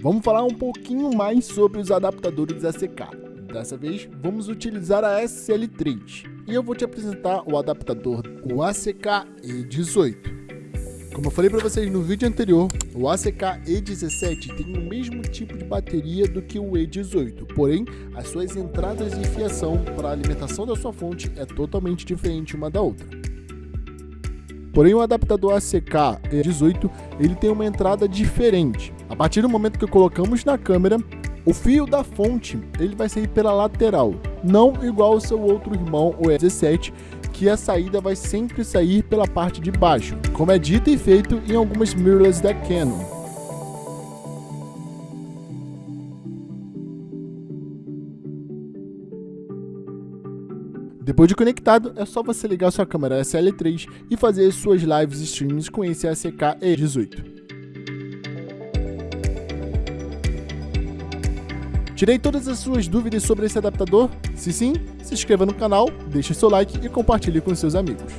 vamos falar um pouquinho mais sobre os adaptadores ACK. Dessa vez, vamos utilizar a SL3 e eu vou te apresentar o adaptador, o ACK E18. Como eu falei para vocês no vídeo anterior, o ACK E17 tem o mesmo tipo de bateria do que o E18, porém, as suas entradas de fiação para a alimentação da sua fonte é totalmente diferente uma da outra. Porém, o adaptador ACK E18 ele tem uma entrada diferente. A partir do momento que colocamos na câmera, o fio da fonte ele vai sair pela lateral, não igual ao seu outro irmão, o E17, que a saída vai sempre sair pela parte de baixo, como é dito e feito em algumas mirrorless da Canon. Depois de conectado, é só você ligar sua câmera SL3 e fazer suas lives streams com esse ACK E18. Tirei todas as suas dúvidas sobre esse adaptador? Se sim, se inscreva no canal, deixe seu like e compartilhe com seus amigos.